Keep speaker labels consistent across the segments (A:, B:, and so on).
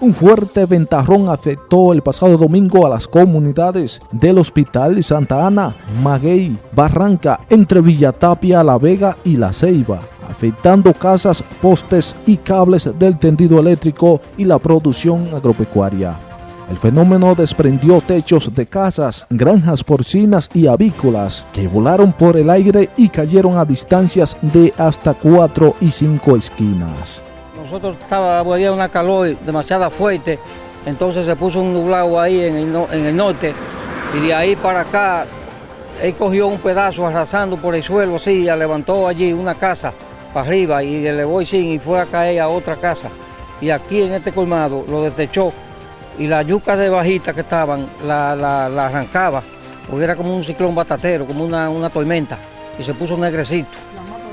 A: Un fuerte ventarrón afectó el pasado domingo a las comunidades del Hospital Santa Ana, Maguey, Barranca, entre Villatapia, La Vega y La Ceiba, afectando casas, postes y cables del tendido eléctrico y la producción agropecuaria. El fenómeno desprendió techos de casas, granjas porcinas y avícolas que volaron por el aire y cayeron a distancias de hasta 4 y 5 esquinas.
B: Nosotros estaba, había una calor demasiado fuerte, entonces se puso un nublado ahí en el, norte y de ahí para acá él cogió un pedazo arrasando por el suelo así, y levantó allí una casa para arriba y le elevó y fue a caer a otra casa. Y aquí en este colmado lo detechó y la yuca de bajita que estaban la, arrancaba, porque era como un ciclón batatero, como una, una tormenta, y se puso negrecito y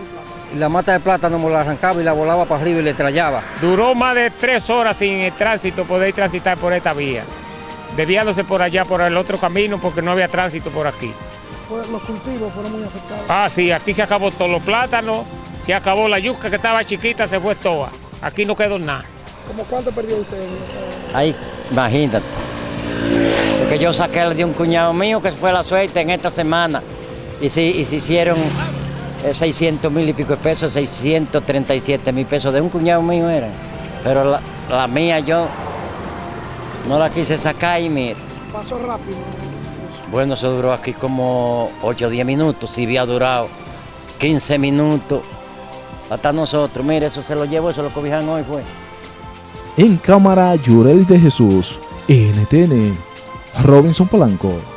B: la mata de plátano me la arrancaba y la volaba para arriba y le trayaba.
C: Duró más de tres horas sin el tránsito poder transitar por esta vía, desviándose por allá por el otro camino porque no había tránsito por aquí.
D: Los cultivos fueron muy afectados.
C: Ah, sí, aquí se acabó todos los plátanos, se acabó la yuca que estaba chiquita, se fue toda. Aquí no quedó nada.
D: ¿Cómo cuánto perdió usted en esa...?
E: Ahí, imagínate. Porque yo saqué de un cuñado mío que fue la suerte en esta semana y se, y se hicieron 600 mil y pico de pesos, 637 mil pesos de un cuñado mío era. Pero la, mía yo no la quise sacar y mire.
D: Pasó rápido.
E: Bueno, eso duró aquí como 8 o 10 minutos, si había durado 15 minutos. Hasta nosotros, mire, eso se lo llevo, eso lo cobijan hoy fue.
A: En cámara, Yurel de Jesús, NTN, Robinson Polanco.